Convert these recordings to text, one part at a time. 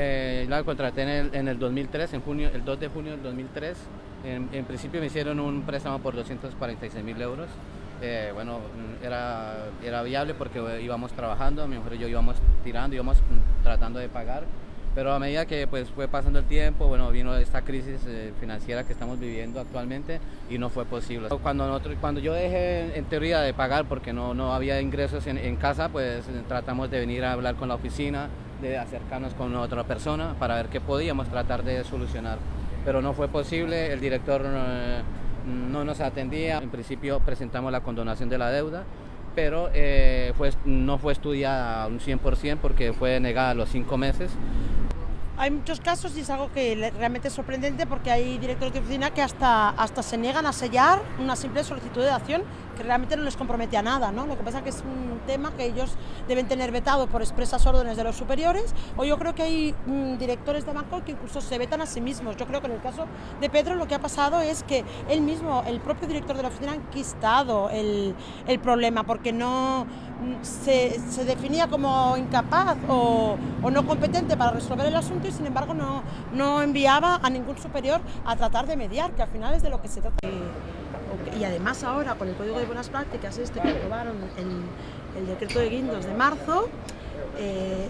Eh, la contraté en el, en el 2003, en junio, el 2 de junio del 2003. En, en principio me hicieron un préstamo por 246 mil euros. Eh, bueno, era, era viable porque íbamos trabajando, mi mujer y yo íbamos tirando, íbamos tratando de pagar. Pero a medida que pues, fue pasando el tiempo, bueno, vino esta crisis eh, financiera que estamos viviendo actualmente y no fue posible. Cuando, nosotros, cuando yo dejé en teoría de pagar porque no, no había ingresos en, en casa, pues tratamos de venir a hablar con la oficina, de acercarnos con otra persona para ver qué podíamos tratar de solucionar. Pero no fue posible, el director eh, no nos atendía, en principio presentamos la condonación de la deuda, pero eh, fue, no fue estudiada un 100% porque fue negada a los cinco meses. Hay muchos casos y es algo que realmente es sorprendente porque hay directores de oficina que hasta, hasta se niegan a sellar una simple solicitud de acción que realmente no les compromete a nada, ¿no? Lo que pasa es que es un tema que ellos deben tener vetado por expresas órdenes de los superiores o yo creo que hay mm, directores de banco que incluso se vetan a sí mismos. Yo creo que en el caso de Pedro lo que ha pasado es que él mismo, el propio director de la oficina, ha enquistado el, el problema porque no se, definía como incapaz o, no competente para resolver el asunto y sin embargo no, enviaba a ningún superior a tratar de mediar, que al final es de lo que se trata. Y además ahora con el Código de Buenas Prácticas este que aprobaron el, el decreto de Guindos de marzo, eh,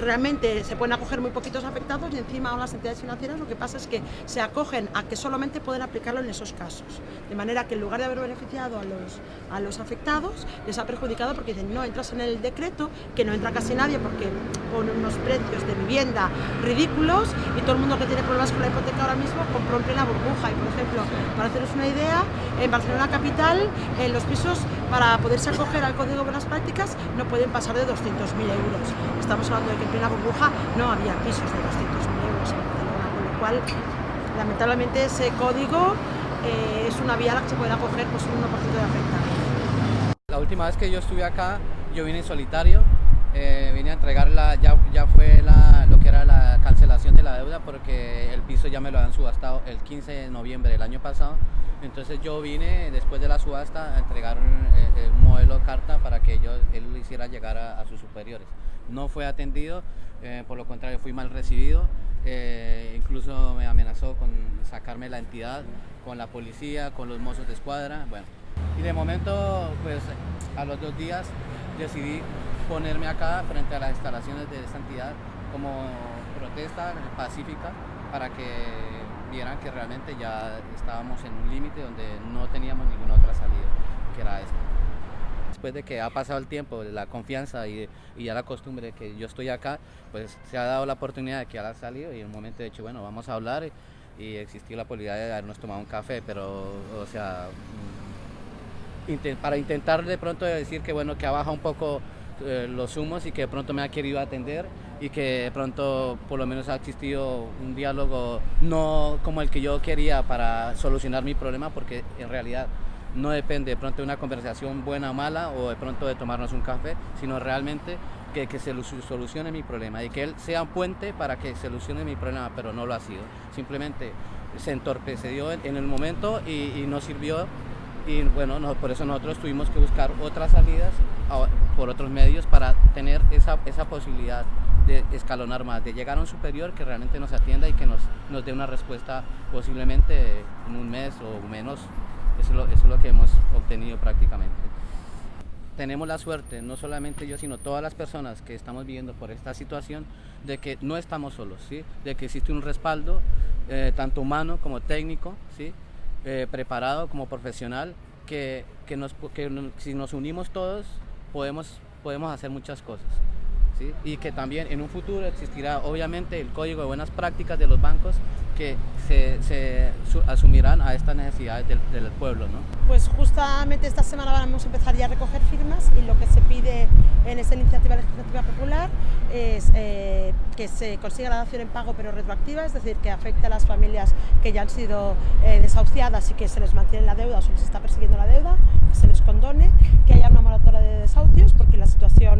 realmente se pueden acoger muy poquitos afectados y encima las entidades financieras lo que pasa es que se acogen a que solamente pueden aplicarlo en esos casos. De manera que en lugar de haber beneficiado a los, a los afectados, les ha perjudicado porque dicen, no, entras en el decreto, que no entra casi nadie porque pone unos precios de vivienda ridículos y todo el mundo que tiene problemas con la hipoteca ahora mismo compró en plena burbuja. Y por ejemplo, para haceros una idea, en Barcelona Capital, en los pisos para poderse acoger al Código de Buenas Prácticas no pueden pasar de 200.000 euros. Estamos hablando de que en plena burbuja no había pisos de 200.000 euros en Barcelona, con lo cual lamentablemente ese código eh, es una vía a la que se puede acoger pues, un 1% de afectados. La última vez que yo estuve acá, yo vine en solitario, eh, vine a entregar la, ya, ya fue la, lo que era la cancelación de la deuda porque el ya me lo habían subastado el 15 de noviembre del año pasado. Entonces yo vine después de la subasta a entregar un, eh, un modelo de carta para que yo, él lo hiciera llegar a, a sus superiores no fue atendido, eh, por lo contrario fui mal recibido, eh, incluso me amenazó con sacarme la entidad, con la policía, con los mozos de escuadra, bueno. Y de momento, pues a los dos días decidí ponerme acá frente a las instalaciones de esta entidad como protesta pacífica para que vieran que realmente ya estábamos en un límite donde no teníamos ninguna otra salida, que era esta después de que ha pasado el tiempo, la confianza y, ya la costumbre de que yo estoy acá, pues se ha dado la oportunidad de que ha salido y en un momento de hecho, bueno, vamos a hablar y, y existió la posibilidad de habernos tomado un café, pero, o sea, mm, para intentar de pronto decir que, bueno, que ha bajado un poco eh, los humos y que de pronto me ha querido atender y que de pronto por lo menos ha existido un diálogo no como el que yo quería para solucionar mi problema, porque en realidad no depende de pronto de una conversación buena o mala o de pronto de tomarnos un café, sino realmente que, que, se solucione mi problema y que él sea un puente para que solucione mi problema, pero no lo ha sido. Simplemente se entorpeció en el momento y, y no sirvió y bueno, no, por eso nosotros tuvimos que buscar otras salidas por otros medios para tener esa, esa posibilidad de escalonar más, de llegar a un superior que realmente nos atienda y que nos, nos dé una respuesta posiblemente en un mes o menos eso es, lo, eso es lo que hemos obtenido prácticamente. Tenemos la suerte, no solamente yo, sino todas las personas que estamos viviendo por esta situación, de que no estamos solos, ¿sí? de que existe un respaldo, eh, tanto humano como técnico, ¿sí? Eh, preparado como profesional, que, que, nos, que si nos unimos todos podemos, podemos hacer muchas cosas. ¿sí? Y que también en un futuro existirá obviamente el código de buenas prácticas de los bancos que se, se asumirán a estas necesidades del, del, pueblo. ¿no? Pues justamente esta semana vamos a empezar ya a recoger firmas y lo que se pide en esta iniciativa legislativa popular es eh, que se consiga la dación en pago pero retroactiva, es decir, que afecte a las familias que ya han sido eh, desahuciadas y que se les mantiene la deuda o se les está persiguiendo la deuda, que se les condone, que haya una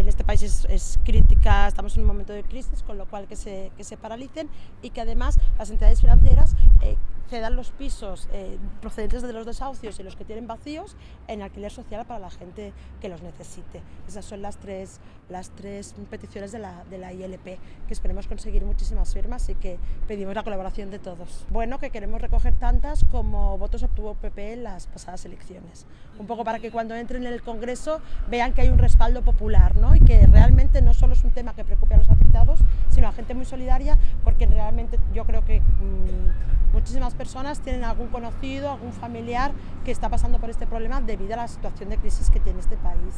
en este país es es, crítica, estamos en un momento de crisis, con lo cual que se, que se paralicen y que además las entidades financieras eh, cedan los pisos eh, procedentes de los desahucios y los que tienen vacíos en alquiler social para la gente que los necesite. Esas son las tres, las tres peticiones de la, de la ILP, que esperemos conseguir muchísimas firmas y que pedimos la colaboración de todos. Bueno, que queremos recoger tantas como votos obtuvo PP en las pasadas elecciones. Un poco para que cuando entren en el Congreso vean que hay un respaldo popular ¿no? Y que realmente no solo es un tema que preocupe a los afectados, sino a gente muy solidaria, porque realmente yo creo que mmm, muchísimas personas tienen algún conocido, algún familiar que está pasando por este problema debido a la situación de crisis que tiene este país.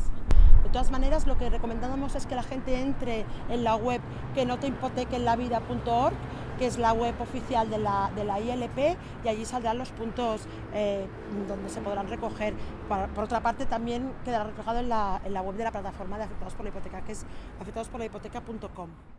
De todas maneras, lo que recomendamos es que la gente entre en la web que no te hipoteque en la vida.org, que es la web oficial de la, de la ILP, y allí saldrán los puntos eh, donde se podrán recoger. Por, otra parte, también quedará reflejado en la, en la web de la plataforma de afectados por la hipoteca, que es afectadosporlahipoteca.com.